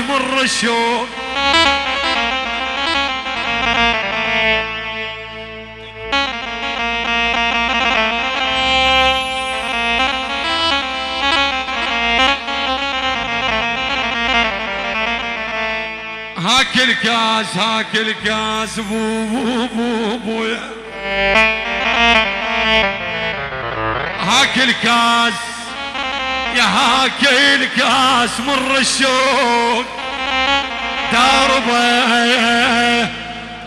مر الشوق هاك الكاس هاك الكاس بو بو بو بو هاك الكاس. يا هاك الكاس مر الشوق دربه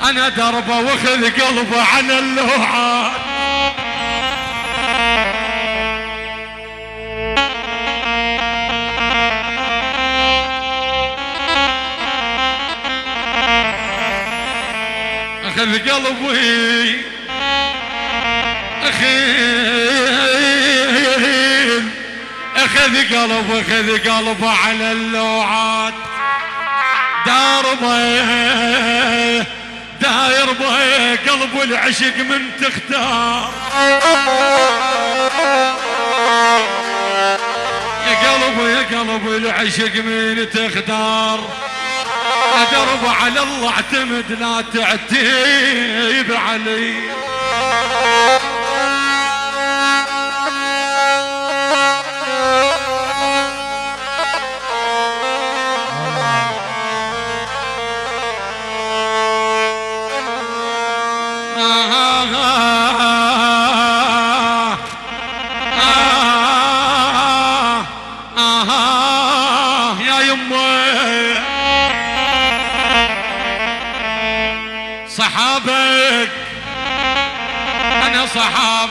أنا دربه واخذ قلبه على اللوحات. أخذ قلبي. اخيل اخذ قلب اخذ قلبه على اللوعات. داربه داير به قلب العشق من تختار. يا قلب يا قلب العشق من تختار. درب على الله اعتمد لا تعتيب علي.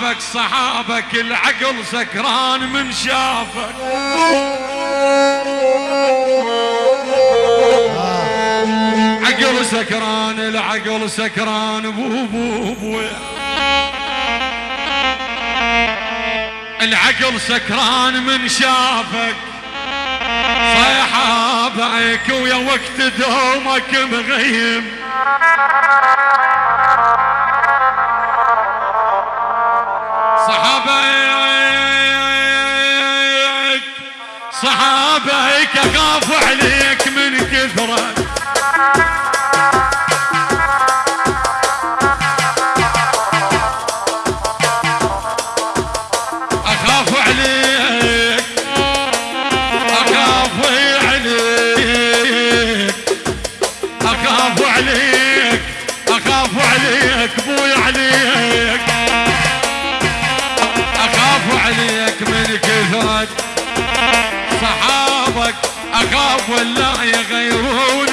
صحابك صحابك العقل سكران من شافك. عقل سكران العقل سكران. بو بو بو. العقل سكران من شافك. صيحابك ويا وقت دومك مغيم. صحابيك صحابيك اخاف عليك من كثرك صحابك أخاف ولا يغيرونك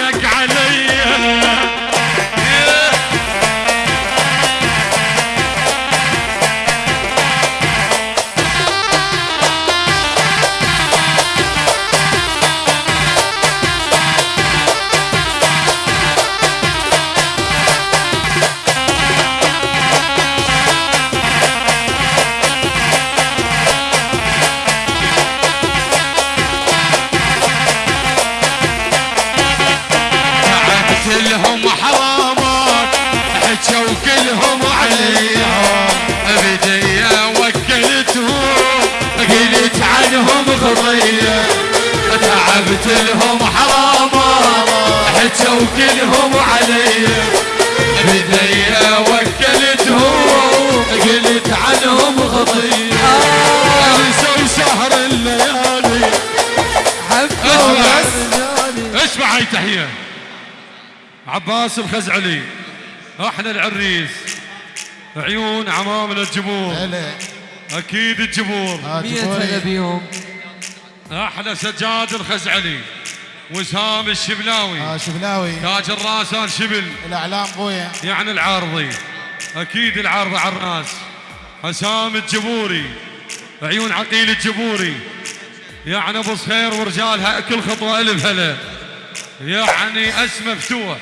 عباس الخزعلي إحنا العريس. عيون عمامنا الجمهور هلا أكيد الجمهور ها مية هلا جمهوري بيهم أحلى سجاد الخزعلي. وسام الشبلاوي. ها شبلاوي. تاج الراس ال شبل. الأعلام قويه يعني العارضي. أكيد العارضة على الراس. حسام الجبوري. عيون عقيل الجبوري. يعني ابو صخير ورجالها كل خطوة ألف هلا. يعني أس مفتوح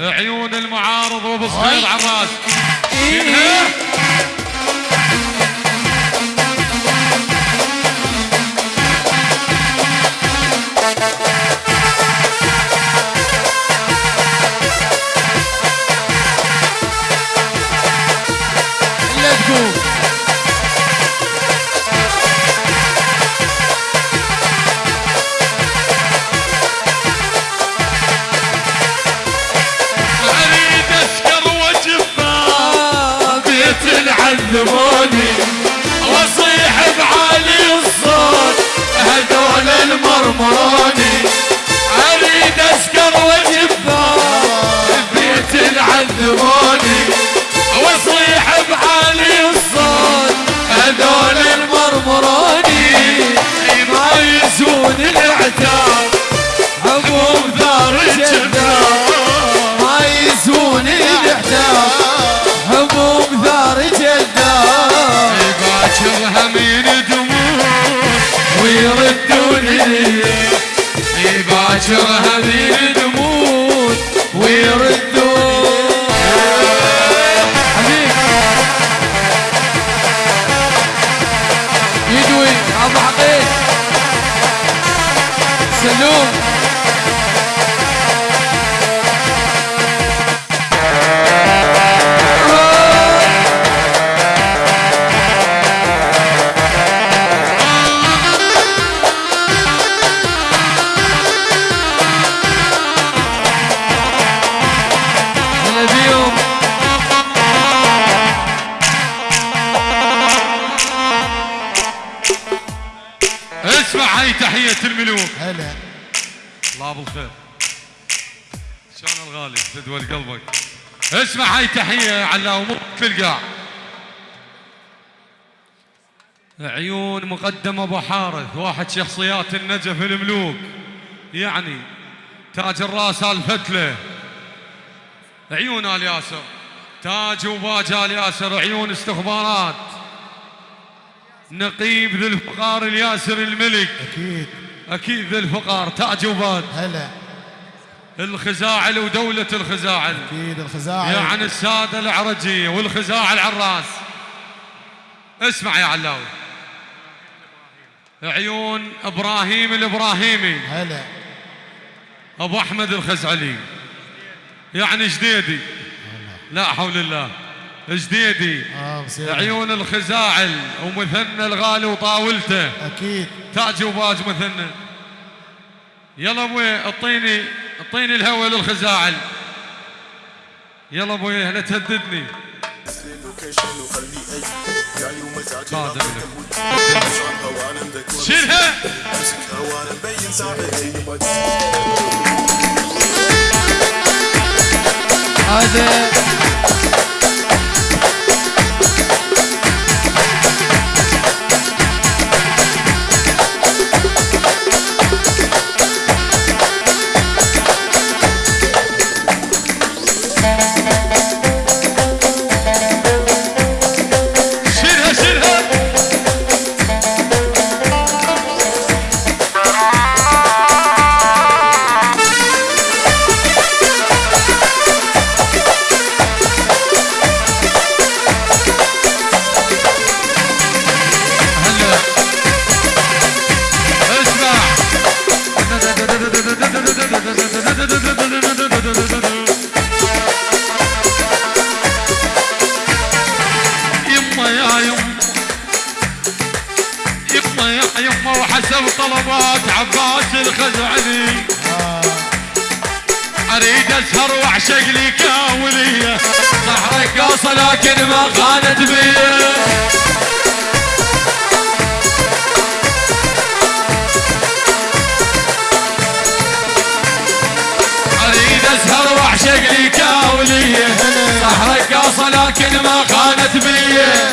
عيون المعارض وأبو صخير ويردوني باكر همين تموت ويردون مو في القاع عيون مقدم أبو حارث واحد شخصيات النجف الملوك. يعني تاج الراس الفتله عيون آل ياسر. تاج وباج آل ياسر عيون استخبارات. نقيب ذي الفقار الياسر الملك. أكيد. أكيد ذي الفقار تاج وباج. هلا. الخزاعل ودولة الخزاعل. أكيد الخزاعي يعني السادة العرجية والخزاعل على الراس. اسمع يا علاوي. عيون إبراهيم الإبراهيمي. هلا. أبو أحمد الخزعلي. يعني جديدي. لا حول الله. جديدي. بصير. عيون الخزاعل ومثنى الغالي وطاولته. أكيد. تاج وباج مثنى. يلا أبوي اعطيني اعطيني الهوى للخزاعل. يلا أبوي لا تهددني. شيلها. هذا اسهر واعشق لي كاولية. صح رقاصه لكن ما خانت بيه أريد اسهر واعشق لي كاولية. صح رقاصه لكن ما خانت بيه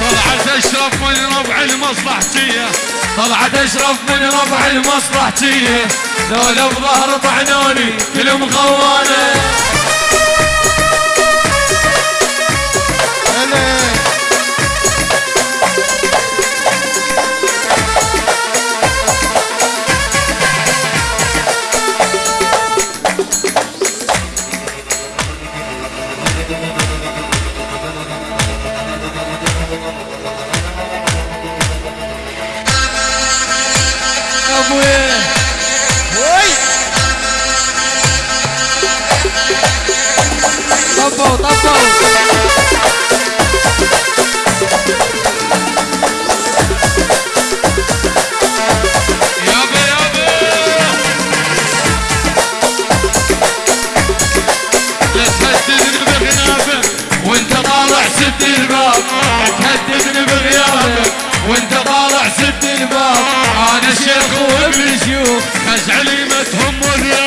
طلعت أشرف من ربع المصلحجيه طلعت أشرف من ربع المصلحجيه ذولا بظهر طعنوني كلهم خوانه الشيخ وابن شيوخ خش علي ما تهمني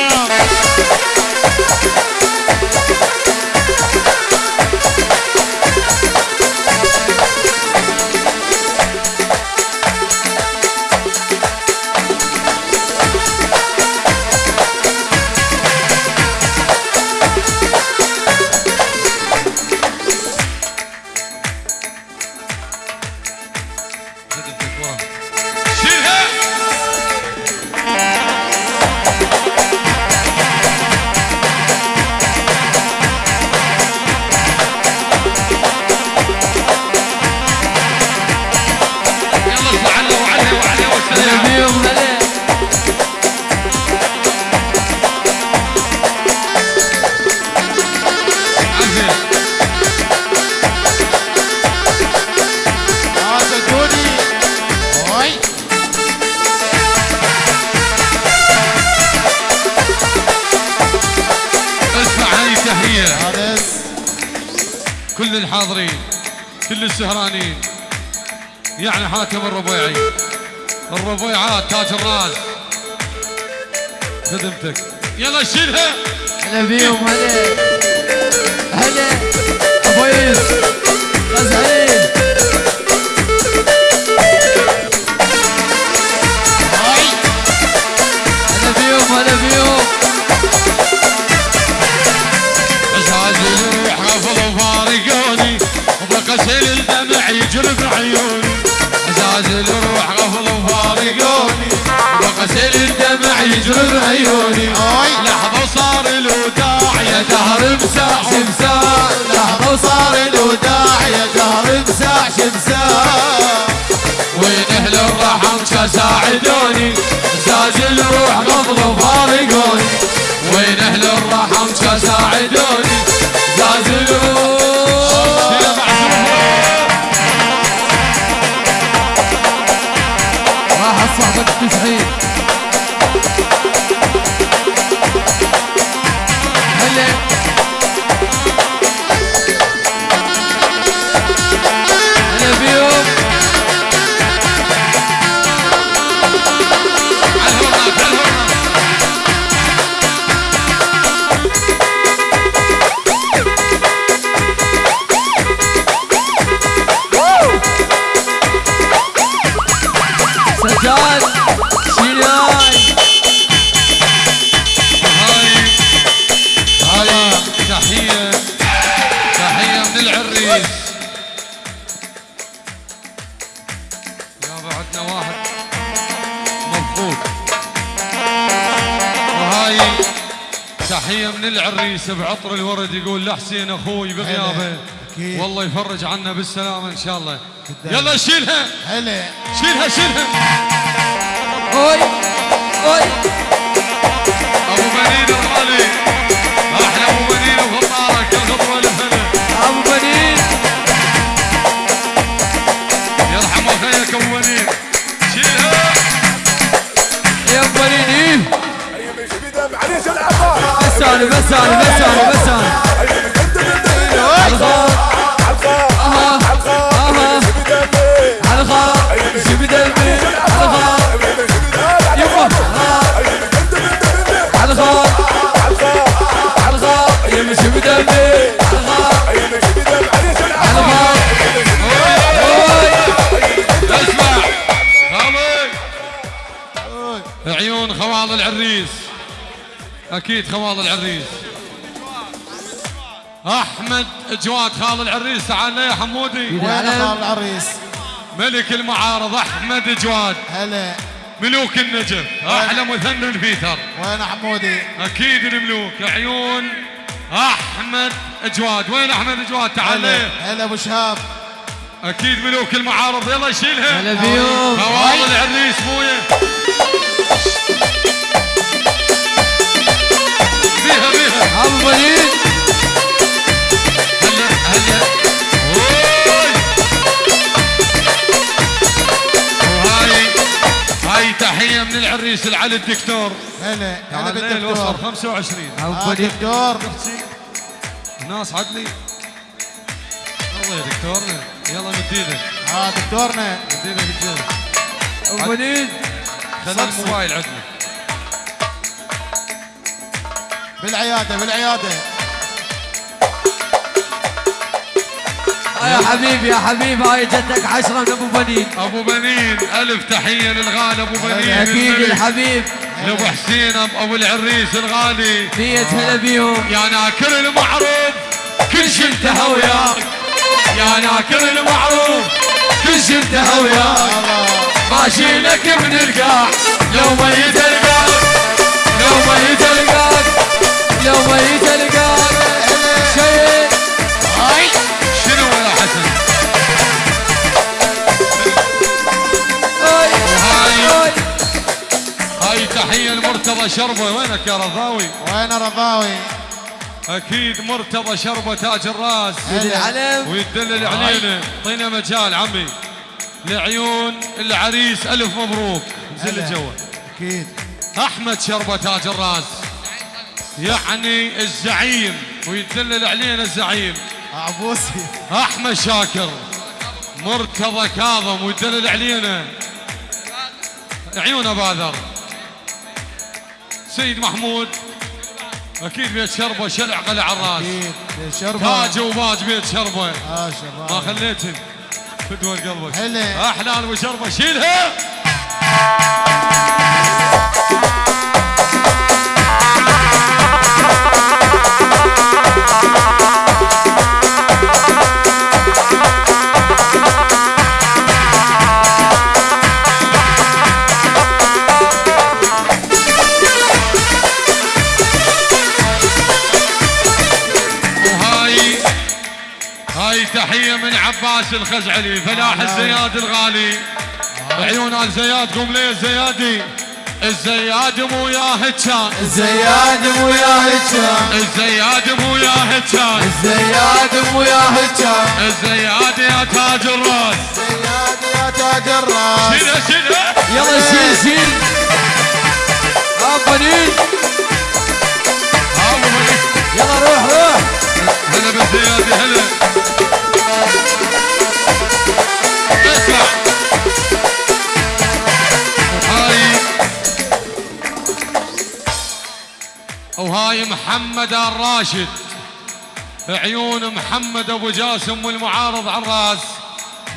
الحاضرين كل السهرانين. يعني حاكم الربيعي. الربيعات تاج الراس. خدمتك. يلا شيلها. هلا بيهم هلا. هلا. أبو غاز وبقسل الدمع يجري بعيوني عزاز يروح غفل وفارقوني. وبقسل الدمع يجري بعيوني لحظة وصار الوداع يا دهر مساح تحية من العريس بعطر الورد يقول لحسين أخوي بغيابه. والله يفرج عنا بالسلامة ان شاء الله يلا شيلها هلا شيلها شيلها اوي اوي ابو بنين الغالي أحلى ابو بنين وفطارك الخطوة الفنة ابو بنين يرحم اخيك ابو بنين شيلها يا ابو بنين إيه معليش العبار بس أنا بس أنا أكيد خواض العريس. أحمد جواد خال العريس تعال يا حمودي. وين. خال العريس. ملك المعارض أحمد جواد. هلا. ملوك النجف أحلى مثنى فيثر وين حمودي؟ أكيد الملوك عيون أحمد جواد. وين أحمد جواد؟ تعال هلا. أبو شهاب. أكيد ملوك المعارض يلا شيلها هلا بيهم خواض العريس مويه بيها بيها هلا هلا أوي. وهاي هاي تحية من العريس العلي الدكتور. هلا هلا بالدكتور. 25 ابو آه بنين دكتور. ناس عدلي الله يا دكتورنا يلا مد إيدك آه دكتورنا. مد إيدك الجنب ابو بنين خلي. الموبايل عندنا. بالعياده بالعياده يا حبيبي يا حبيبي هاي جتك عشرة من أبو بنين. أبو بنين ألف تحية للغالي أبو بنين. أكيد. الحبيب. لأبو حسين أبو العريس الغالي. مية هلا بيهم. يا ناكر المعروف كل شي انتهى وياك. يا ناكر المعروف كل شي انتهى وياك. ماشي لك من القاع لو ميت شربة وينك يا رضاوي؟ وين رضاوي؟ أكيد مرتضى شربة تاج الراس. ويدلل علينا. طينا مجال عمي. لعيون العريس ألف مبروك. هلا. جوا أكيد. أحمد شربة تاج الراس. يعني الزعيم. ويدلل علينا الزعيم. عبوسي. أحمد شاكر. مرتضى كاظم. ويدلل علينا. عيون باذر سيد محمود. أكيد بيت شربة شلع قلع الراس. أكيد شربة. تاج وباج بيت شربة. آه ما شباب خليتن فدوى قلبك حلو. احلال وشربه شيلها. عباس الخزعلي فلاح الزياد الغالي. عيون الزياد قوم لي الزيادي الزياد مو ياه كان الزياد مو يا هجان الزياد مو ياه كان الزياد مو يا هجان الزياد يا تاج الراس. الزياد يا تاج الراس. شيله شيله يلا شيل شيل. ابنين ابو بني. يلا روح روح. هلا بالزيادي هلا. محمد الراشد عيون محمد أبو جاسم والمعارض على الرأس.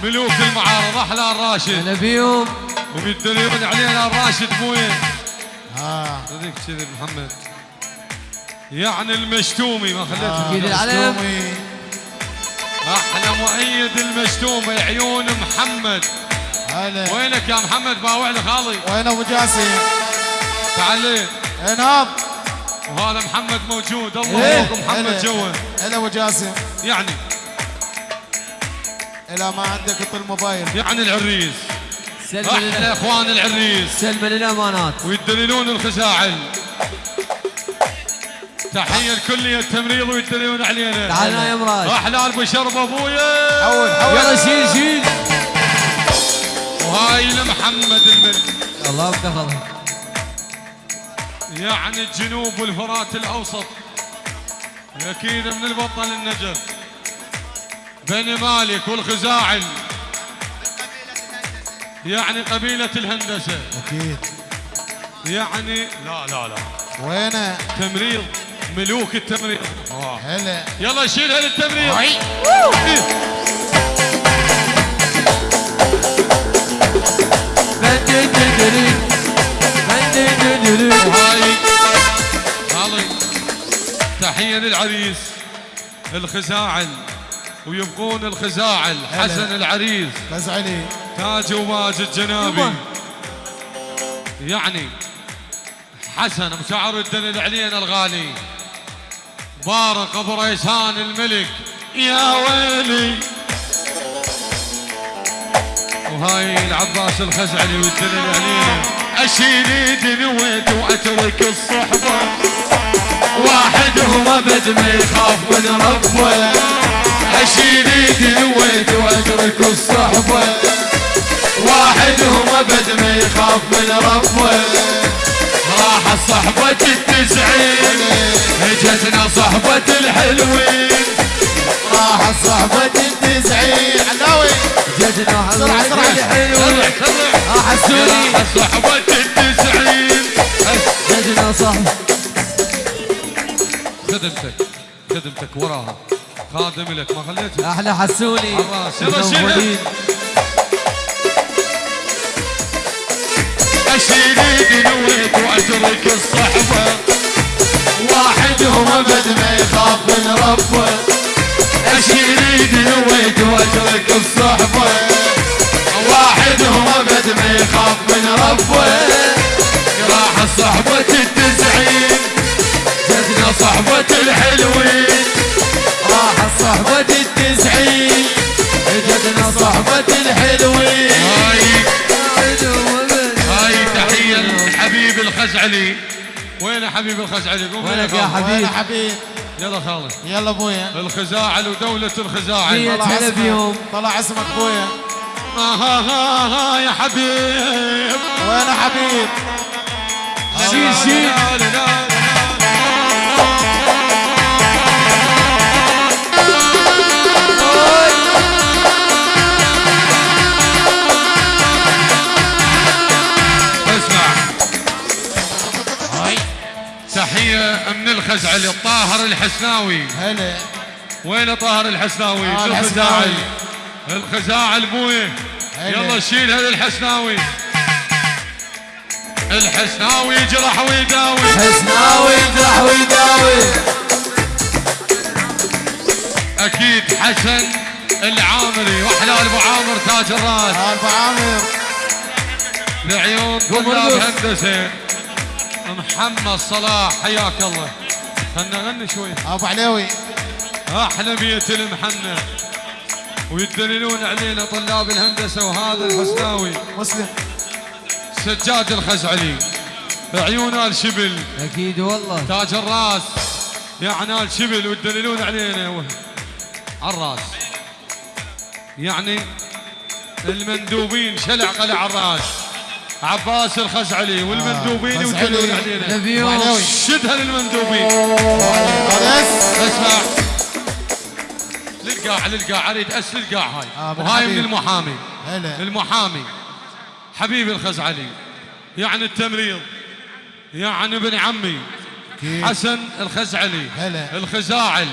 ملوك المعارض أحلى الراشد هلا بيهم وبيدلون علينا الراشد مو وين آه. هذيك كذي محمد. يعني المشتومي ما خليته أكيد العلم. مشتومي. أحلى مؤيد المشتومي عيون محمد. هلا. وينك يا محمد؟ باوع لك خالي. وين أبو جاسم؟ تعال لي. انهض وهذا محمد موجود. الله إيه، يبارك محمد هلا. جوا هلا أبو جاسم. يعني. إلى ما عندك طل موبايل يعني العريس. سلم لنا. إخوان العريس. سلم للامانات ويدللون الخزاعل تحية لكلية التمريض ويدللون علينا. تعالنا يا مراد. أحلى ابو شرب أبويا. حول حول. يلا شيل شيل. وهاي لمحمد الملك. الله بتاخذها يعني الجنوب والفرات الأوسط. أكيد من البطل النجف بني مالك والخزاعل. يعني قبيلة الهندسة. أكيد. يعني لا لا لا. وينه تمريض ملوك التمريض آه. هلا. يلا شيلها للتمريض إيه. تحية للعريس الخزاعل ويبقون الخزاعل حسن العريس. فزعلي تاج وماجد جنابي. يعني حسن مشعر الدليل علينا الغالي. بارق أبو ريسان الملك. يا ويلي. وهاي العباس الخزعلي والدليل علينا أشيل إيدي نويت وأترك الصحبة. واحدهم ابد ما يخاف من ربه اشيل ايدي نويت واترك الصحبة. واحدهم ابد ما يخاف من ربه راح صحبة التسعين اجتنا صحبة الحلوين. راح صحبة التسعين. علاوي جدنا بسرعة، بسرعة. حلوين. سرع سرع احسوني راح صحبة التسعين. جدنا صح خدمتك خدمتك وراها. خادم لك ما خليتها أحلى حسوني. يلا شيلها. متنورين. أشيل ايدي نويت واترك الصحبة واحدهم ابد ما يخاف من ربه. أشيل ايدي نويت واترك الصحبة واحدهم ابد ما يخاف من ربه. راح صحبة التسعين جدنا صحبة الحلوين. راح صحبة التسعين. جدنا صحبة الحلوين. هاي هاي تحية لحبيب الخزعلي. وين حبيب الخزعلي؟ قوم وينك يا. حبيب؟ وين حبيب؟ يلا خالد. يلا أبويا. الخزاعل ودولة الخزاعل طلع اسمك. بيهم. طلع اسمك أبويا. آه ها ها ها يا حبيب. وين حبيب؟ شيل شيل من الخزعلي الطاهر الحسناوي. هلا. وين طاهر الحسناوي؟ آه، الخزاعل الحسناوي. الخزاعل بويه. يلا شيلها للحسناوي الحسناوي. يجرح ويداوي. حسناوي يجرح ويداوي. أكيد حسن العامري وأحلى ابو عامر تاج الراس. ابو عامر لعيون طلاب. هندسة. محمد صلاح حياك الله. خلنا نغني شوي. أبو علوي. أحلى بيت المحنة. ويدللون علينا طلاب الهندسة وهذا الحسناوي. مسلم. سجاد الخزعلي. عيون آل شبل. أكيد والله. تاج الراس. يا عنال شبل وتدللون علينا. و- على الراس. يعني المندوبين شلع قلع الراس. عباس الخزعلي والمندوبين خزعلي. يدللون علينا. شدها للمندوبين. اسمع. للقاع للقاع. أريد أس للقاع هاي. آه، وهاي من. المحامي. هلا. المحامي. حبيبي الخزعلي. يعني التمريض. يعني ابن عمي. حسن الخزعلي. هلا. الخزاعل.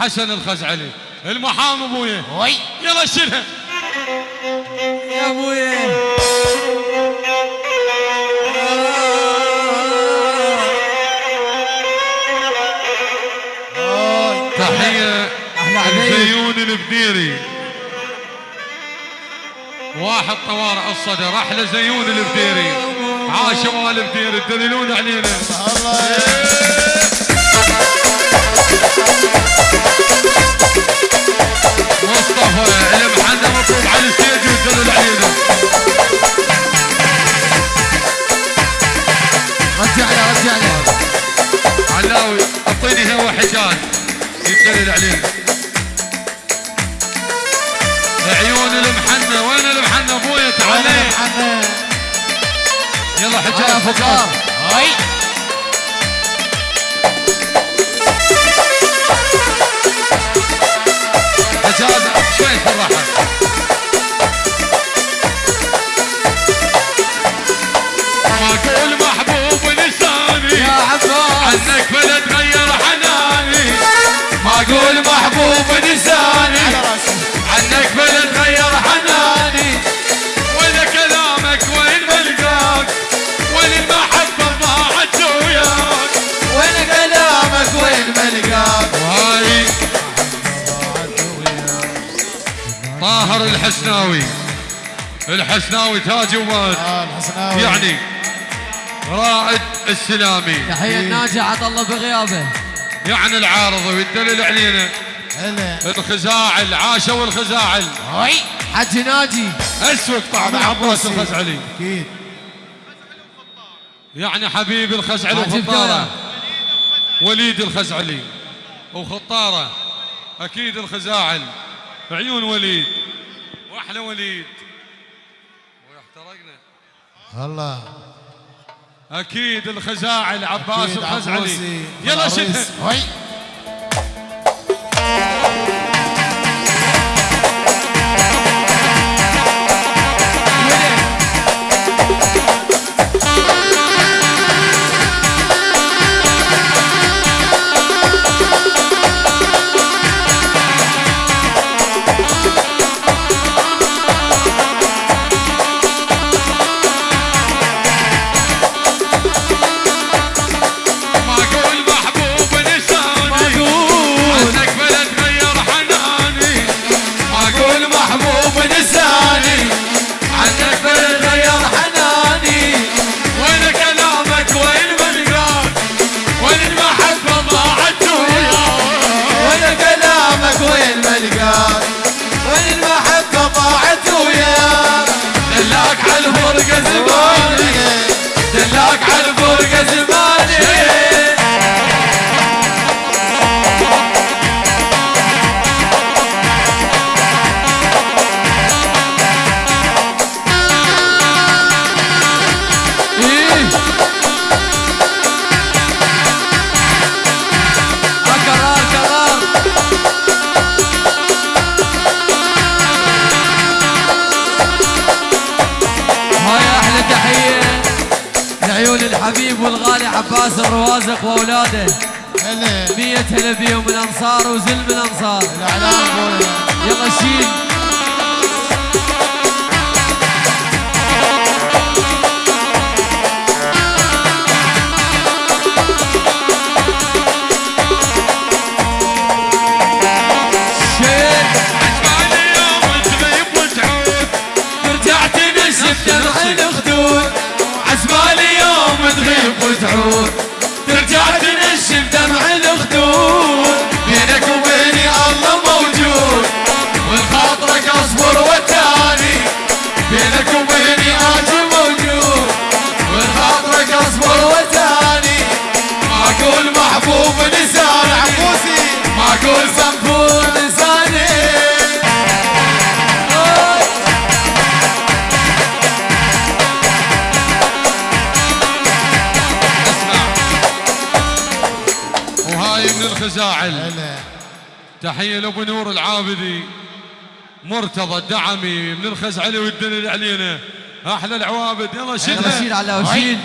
حسن الخزعلي. المحامي ابويا وي. يلا شيلها. يا ابويا أوي. تحية البديري. واحد طوارئ الصدر أحلى زيون البديري. عاشوا البديري تدللون علينا. الله يدلل علينا عيون المحنى وين المحنى ابويا تعال. لي. محمد يلا حجاج فقار؟ وي عنك بلا تغير حناني. ما أقول محبوب لساني. راسي عنك بلا تغير حناني. ولا كلامك وين ملقاك وين المحبة ضاعت وياك وين كلامك وين ملقاك وهاي طاهر الحسناوي. الحسناوي تاج ومات. آه الحسناوي. يعني رائد السلامي. تحية الناجي عطى الله بغيابه. يعني العارض ويدلل علينا. هلا. الخزاعل عاشوا الخزاعل وي حج ناجي. اسوق طعم عباس. الخزعلي. أكيد. يعني حبيب الخزعلي وخطاره. وليد الخزعلي وخطاره. أكيد الخزاعل. عيون وليد. وأحلى وليد. واحترقنا الله. أكيد الخزاعل عباس أكيد الخزعلي. يلا. شدها الروازق واولاده هلا. مية هلا بيهم الأنصار وزلم الانصار ابويا يلا شيل تحية لأبو نور العابدي مرتضى الدعمي من الخزعلي والدليل علينا. أحلى العوابد يلا شيل على وشيل.